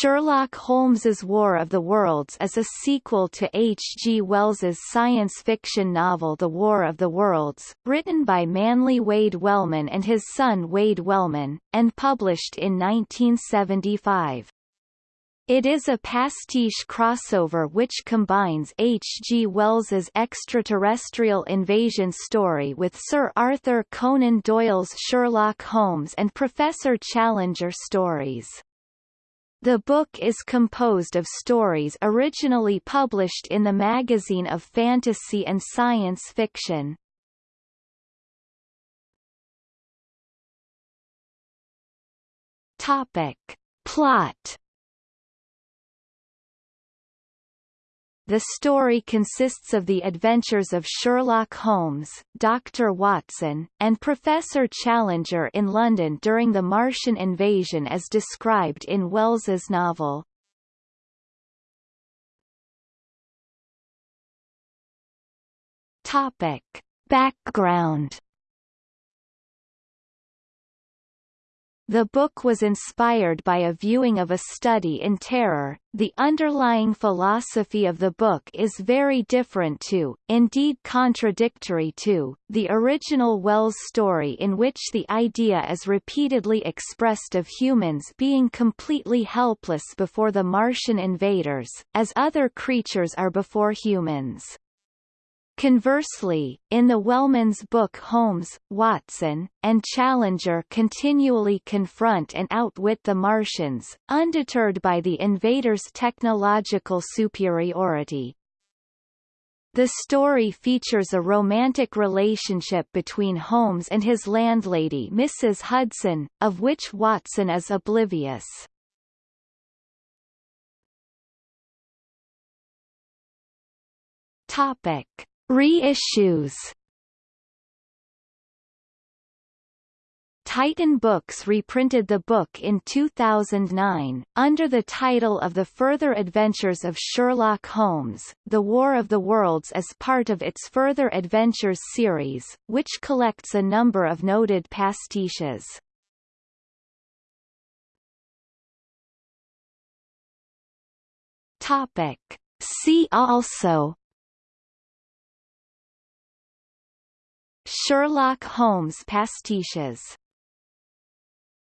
Sherlock Holmes's War of the Worlds is a sequel to H. G. Wells's science fiction novel The War of the Worlds, written by Manly Wade Wellman and his son Wade Wellman, and published in 1975. It is a pastiche crossover which combines H. G. Wells's extraterrestrial invasion story with Sir Arthur Conan Doyle's Sherlock Holmes and Professor Challenger stories. The book is composed of stories originally published in the Magazine of Fantasy and Science Fiction. Topic. Plot The story consists of the adventures of Sherlock Holmes, Dr. Watson, and Professor Challenger in London during the Martian invasion as described in Wells's novel. Topic. Background The book was inspired by a viewing of a study in terror. The underlying philosophy of the book is very different to, indeed contradictory to, the original Wells story in which the idea is repeatedly expressed of humans being completely helpless before the Martian invaders, as other creatures are before humans. Conversely, in the Wellman's book Holmes, Watson, and Challenger continually confront and outwit the Martians, undeterred by the invaders' technological superiority. The story features a romantic relationship between Holmes and his landlady Mrs. Hudson, of which Watson is oblivious. Topic. Reissues Titan Books reprinted the book in 2009, under the title of The Further Adventures of Sherlock Holmes, The War of the Worlds as part of its Further Adventures series, which collects a number of noted pastiches. Topic. See also Sherlock Holmes pastiches